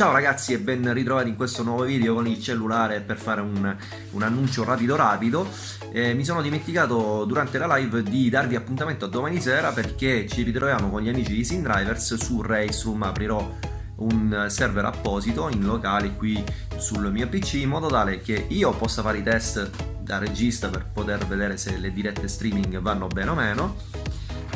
Ciao ragazzi e ben ritrovati in questo nuovo video con il cellulare per fare un, un annuncio rapido rapido. Eh, Mi sono dimenticato durante la live di darvi appuntamento a domani sera perché ci ritroviamo con gli amici di SimDrivers su Raceroom aprirò un server apposito in locale qui sul mio PC in modo tale che io possa fare i test da regista per poter vedere se le dirette streaming vanno bene o meno.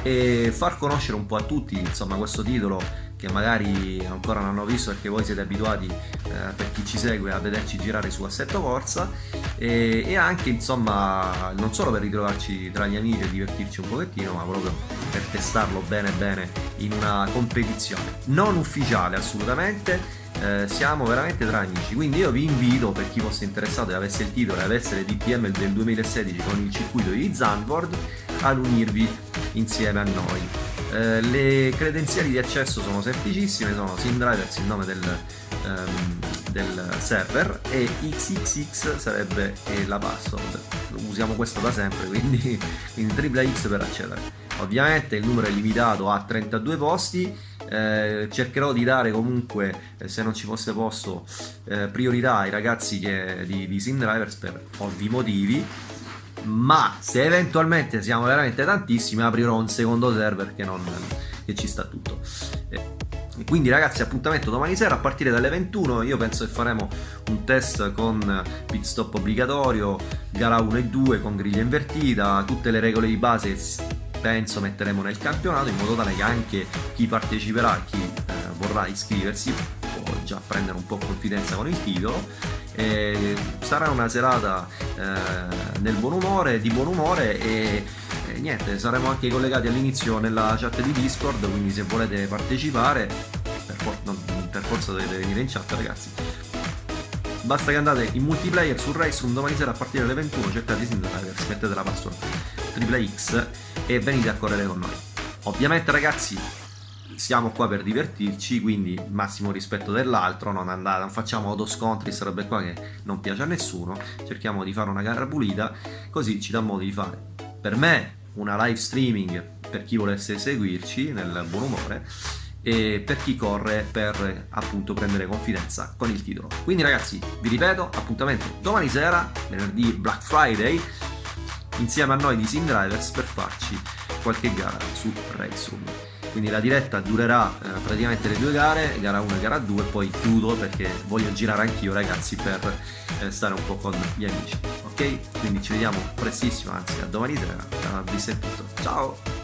E far conoscere un po' a tutti insomma questo titolo che magari ancora non hanno visto perché voi siete abituati eh, per chi ci segue a vederci girare su Assetto Corsa. E, e, anche insomma non solo per ritrovarci tra gli amici e divertirci un pochettino ma proprio per testarlo bene bene in una competizione non ufficiale assolutamente. Eh, siamo veramente tra amici. Quindi io vi invito per chi fosse interessato e avesse il titolo e avesse le DPM del 2016 con il circuito di Zandvoort ad unirvi insieme a noi eh, le credenziali di accesso sono semplicissime, sono SimDrivers il nome del, um, del server e XXX sarebbe la password. Usiamo questo da sempre, quindi, quindi tripla X per accedere. Ovviamente il numero è limitato a 32 posti, eh, cercherò di dare comunque, eh, se non ci fosse posto, eh, priorità ai ragazzi che, di, di SimDrivers per ovvi motivi ma se eventualmente siamo veramente tantissimi aprirò un secondo server che, non, che ci sta tutto. E quindi ragazzi appuntamento domani sera a partire dalle 21 io penso che faremo un test con pit stop obbligatorio gara 1 e 2 con griglia invertita tutte le regole di base penso metteremo nel campionato in modo tale che anche chi parteciperà chi eh, vorrà iscriversi già prendere un po' confidenza con il titolo e sarà una serata eh, nel buon umore, di buon umore e, e niente, saremo anche collegati all'inizio nella chat di Discord, quindi se volete partecipare, per, for non, per forza dovete venire in chat ragazzi. Basta che andate in multiplayer su Race un domani sera a partire dalle 21, cercate di Sindraiver, mettete la password triple X e venite a correre con noi. Ovviamente ragazzi siamo qua per divertirci, quindi massimo rispetto dell'altro, non, andate, non facciamo autoscontri, robe qua che non piace a nessuno, cerchiamo di fare una gara pulita, così ci dà modo di fare. Per me una live streaming per chi volesse seguirci nel buon umore e per chi corre per appunto prendere confidenza con il titolo. Quindi ragazzi, vi ripeto, appuntamento domani sera, venerdì Black Friday, insieme a noi di Sim Drivers per farci qualche gara su Race Room quindi la diretta durerà eh, praticamente le due gare, gara 1 e gara 2 e poi chiudo perché voglio girare anch'io ragazzi per eh, stare un po' con gli amici, ok? Quindi ci vediamo prestissimo, anzi a domani sera, da tutto, ciao!